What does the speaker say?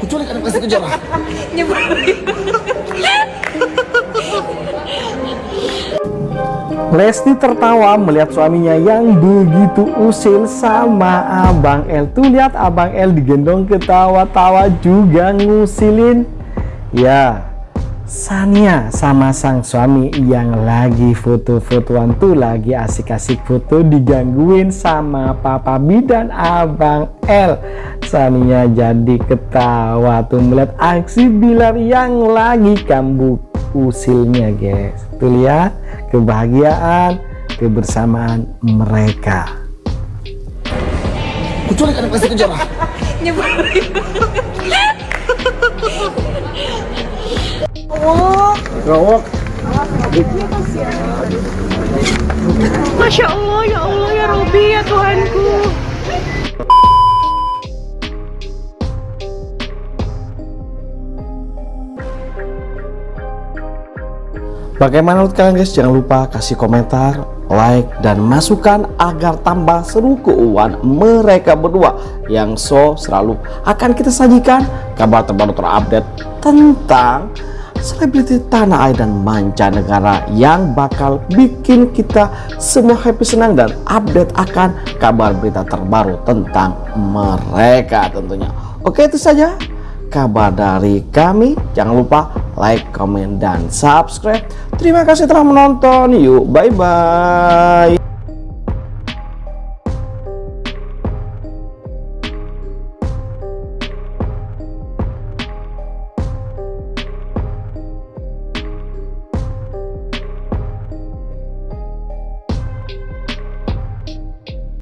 Kuculik anak pasti kejar. Lesti tertawa melihat suaminya yang begitu usil sama Abang L. Tuh lihat Abang L digendong ketawa-tawa juga ngusilin. Ya, Sania sama sang suami yang lagi foto-fotoan tuh lagi asik-asik foto digangguin sama Papa B dan Abang L. Sania jadi ketawa tuh melihat aksi Bilar yang lagi kambuh usilnya guys. Tuh lihat kebahagiaan kebersamaan mereka. Kuculik anak pasti kejar. Gawak. Masya Allah, ya Allah, ya Robi, ya Tuhanku. Bagaimana menurut kalian guys? Jangan lupa kasih komentar, like, dan masukan agar tambah seru keuangan mereka berdua yang so selalu akan kita sajikan kabar terbaru terupdate tentang selebriti tanah air dan mancanegara yang bakal bikin kita semua happy senang dan update akan kabar berita terbaru tentang mereka tentunya. Oke itu saja kabar dari kami. Jangan lupa like, comment, dan subscribe. Terima kasih telah menonton. Yuk, bye-bye.